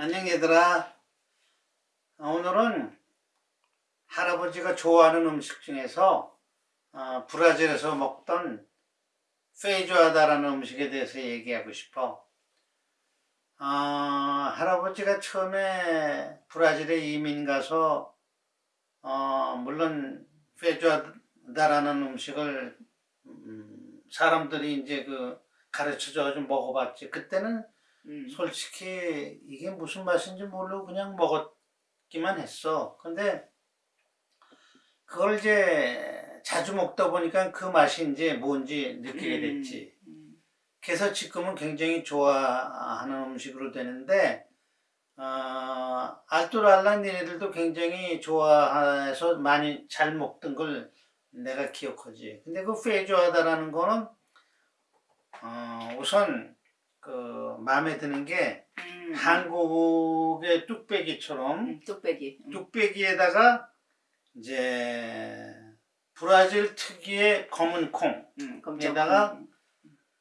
안녕 얘들아. 오늘은 할아버지가 좋아하는 음식 중에서 어, 브라질에서 먹던 페이조아다라는 음식에 대해서 얘기하고 싶어. 어, 할아버지가 처음에 브라질에 이민 가서 어, 물론 페이조아다라는 음식을 음, 사람들이 이제 그 가르쳐줘 좀 먹어봤지. 그때는 음. 솔직히 이게 무슨 맛인지 모르고 그냥 먹었기만 했어. 근데 그걸 이제 자주 먹다 보니까 그 이제 뭔지 느끼게 됐지. 음. 그래서 지금은 굉장히 좋아하는 음식으로 되는데, 어, 알토랄라 니네들도 굉장히 좋아해서 많이 잘 먹던 걸 내가 기억하지. 근데 그 페이조하다라는 거는, 어, 우선 그 마음에 드는 게 음. 한국의 뚝배기처럼 음, 뚝배기. 음. 뚝배기에다가 이제 브라질 특유의 검은 콩, 음. 에다가 음.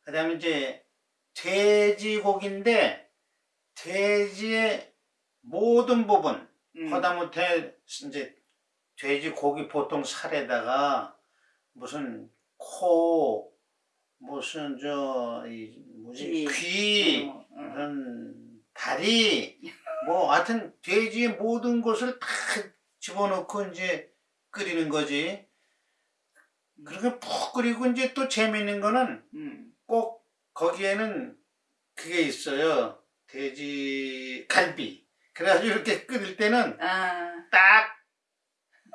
그다음에 이제 돼지고기인데 돼지의 모든 부분, 음. 하다못해 이제 돼지고기 보통 살에다가 무슨 코, 무슨 저 이 뭐지 귀. 귀, 어, 어. 무슨 다리, 뭐 하여튼 돼지의 모든 것을 다 집어넣고 이제 끓이는 거지. 그렇게 푹 끓이고 이제 또 재밌는 거는 음. 꼭 거기에는 그게 있어요. 돼지 갈비. 그래가지고 이렇게 끓일 때는 아, 딱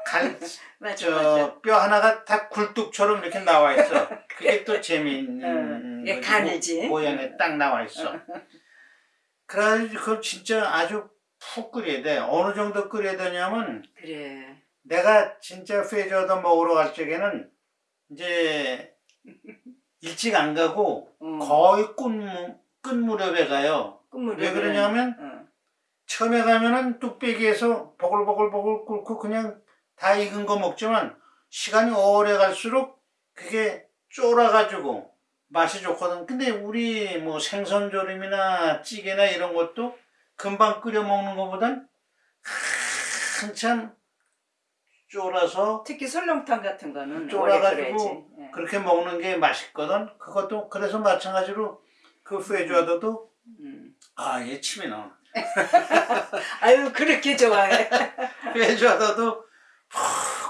갈, 맞아. 저, 뼈 하나가 다 굴뚝처럼 이렇게 나와 있어. 그게 또 재미있는 어, 거지. 간이지. 모, 모양에 딱 나와 있어. 그래가지고 그걸 진짜 아주 푹 끓여야 돼. 어느 정도 끓여야 되냐면 그래. 내가 진짜 페이저도 먹으러 갈 적에는 이제 일찍 안 가고 음. 거의 끝, 무- 끝 무렵에 가요. 끝물이 왜 그러냐면 어. 처음에 가면은 뚝배기에서 보글보글보글 끓고 그냥 다 익은 거 먹지만 시간이 오래 갈수록 그게 쫄아가지고 맛이 좋거든. 근데 우리 뭐 생선조림이나 찌개나 이런 것도 금방 끓여 먹는 것보단 한참 쫄아서 특히 설렁탕 같은 거는 쫄아가지고. 예. 그렇게 먹는 게 맛있거든. 그것도 그래서 마찬가지로 그 페이조아도도 음. 아, 얘 침이 나. 아유 그렇게 좋아해. 페이조아도도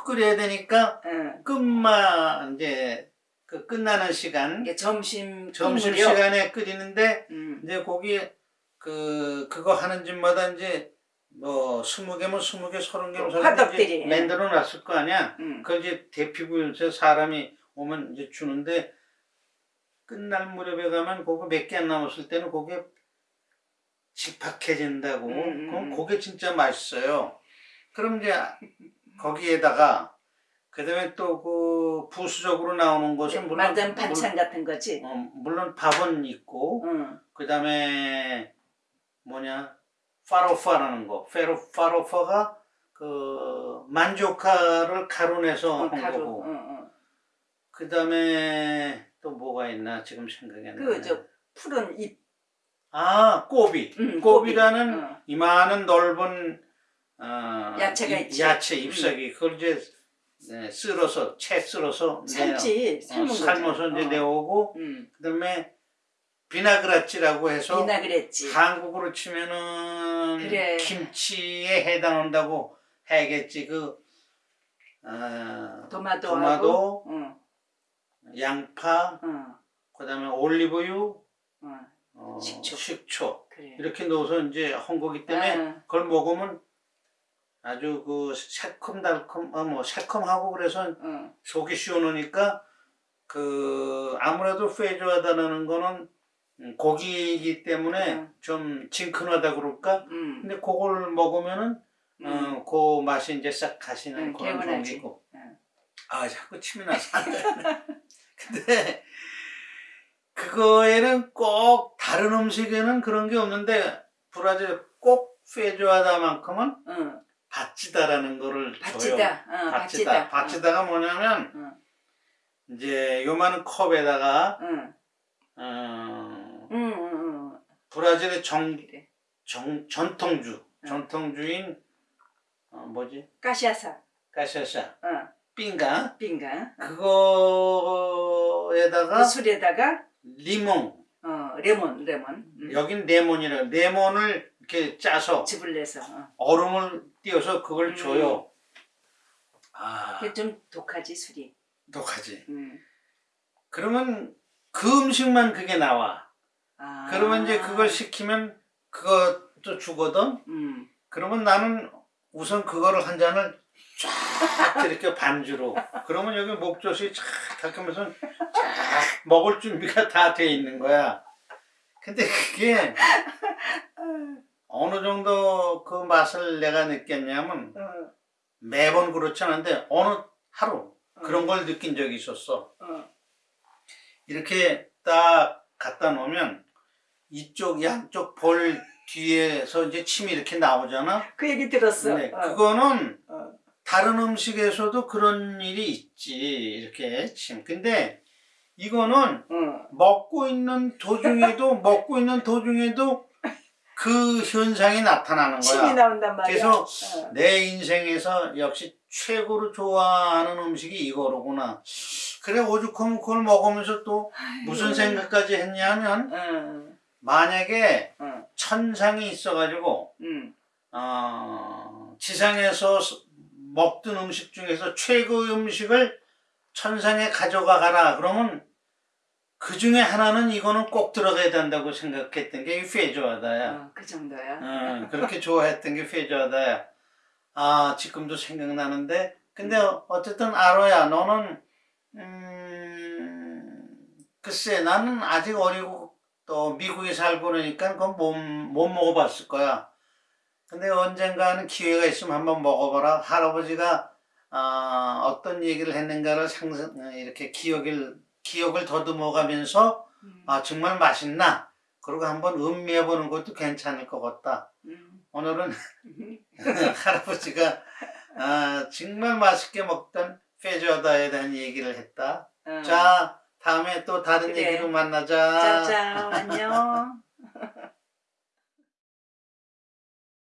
푹 끓여야 되니까 응. 끝만 이제 그 끝나는 시간 이게 점심 점심? 시간에 끓이는데 음. 이제 거기 그 그거 하는 집마다 이제 뭐 스무 개면 스무 개 서른 개면 서른 개 만들어 놨을 거 아니야. 음. 그걸 이제 대피부에서 사람이 오면 이제 주는데 끝날 무렵에 가면 그거 몇개 안 남았을 때는 그게 집박해진다고. 음, 음, 그럼 음. 그게 진짜 맛있어요. 그럼 이제 거기에다가 그다음에 또 그 부수적으로 나오는 것은 물론 만든 반찬 같은 거지. 물, 어, 물론 밥은 있고 응. 그다음에 뭐냐 파로파라는 거 페로 파로파가 그 만조카를 가루 내서 어, 한 가루. 거고 응, 응. 그다음에 또 뭐가 있나 지금 생각이 안 나네. 그저 푸른 잎. 아 꼬비 음, 꼬비라는 꼬비. 어. 이만한 넓은 어, 야채가 잎- 있지. 야채 음. 잎사귀 그걸 이제 네, 쓸어서 채 쓸어서 삶지. 삶은 어. 삶아서 이제 어. 내오고 음. 그다음에 비나그라치라고 해서 비나그랬지. 한국으로 치면은 그래. 김치에 해당한다고 해야겠지 그 어, 도마도. 도마도, 응. 양파 응. 그다음에 올리브유 응. 어, 식초. 식초 그래. 이렇게 넣어서 이제 한 거기 때문에 응. 그걸 먹으면 아주 그 새콤달콤 어, 뭐 새콤하고 그래서 응. 속이 시원하니까 그 아무래도 페이조하다는 거는 음, 고기이기 때문에 응. 좀 진큰하다 그럴까 응. 근데 그걸 먹으면은 응. 어, 그 맛이 이제 싹 가시는 응, 그런. 종이고 응. 아 자꾸 침이 나서 근데 그거에는 꼭 다른 음식에는 그런 게 없는데 브라질 꼭 페이조하다만큼은 응. 바치다라는 거를 줘요 바치다. 응. 바치다 바치다. 바치다 가 뭐냐면 응. 이제 요만한 컵에다가 응. 어, 응. 응. 응. 브라질의 정 그래. 정, 전통주, 응. 전통주인 어, 뭐지? 까시아사. 가샤샤, 어. 삥가 빙가. 그거에다가 그 술에다가 리몽, 어 레몬 레몬. 음. 여긴 레몬이라 레몬을 이렇게 짜서 즙을 내서. 어. 얼음을 띄워서 그걸 음. 줘요. 아, 그게 좀 독하지 술이. 독하지. 음. 그러면 그 음식만 그게 나와. 아. 그러면 이제 그걸 시키면 그것도 주거든. 음. 그러면 나는 우선 그거를 한 잔을 쫙 이렇게 반주로. 그러면 여기 목젖이 쫙 닦으면서 쫙 먹을 준비가 다 돼 있는 거야. 근데 그게 어느 정도 그 맛을 내가 느꼈냐면 어. 매번 그렇지 않은데 어느 하루 그런 어. 걸 느낀 적이 있었어. 어. 이렇게 딱 갖다 놓으면 이쪽 양쪽 볼 뒤에서 이제 침이 이렇게 나오잖아. 그 얘기 들었어. 네, 어. 그거는 어. 다른 음식에서도 그런 일이 있지. 이렇게 침. 근데 이거는 어. 먹고 있는 도중에도 먹고 있는 도중에도 그 현상이 나타나는 거야. 나온단 말이야. 그래서 어. 내 인생에서 역시 최고로 좋아하는 음식이 이거로구나. 그래 오죽하면 그걸 먹으면서 또 무슨 생각까지 했냐면 어. 만약에 어. 천상이 있어가지고 음. 어, 지상에서 스- 먹던 음식 중에서 최고의 음식을 천상에 가져가 가라 그러면 그 중에 하나는 이거는 꼭 들어가야 된다고 생각했던 게이 페조하다야. 어, 그 정도야. 음, 그렇게 좋아했던 게 페조하다야. 아 지금도 생각나는데 근데 어쨌든 아로야 너는 음, 글쎄 나는 아직 어리고 또 미국에 살고 그러니까 그건 못, 못 먹어봤을 거야. 근데 언젠가는 기회가 있으면 한번 먹어봐라. 할아버지가 아, 어떤 얘기를 했는가를 상상 이렇게 기억을 기억을 더듬어 가면서 음. 아 정말 맛있나? 그리고 한번 음미해 보는 것도 괜찮을 것 같다. 음. 오늘은 할아버지가 아, 정말 맛있게 먹던 페조다에 대한 얘기를 했다. 어. 자, 다음에 또 다른 그래. 얘기로 만나자. 짜자 안녕.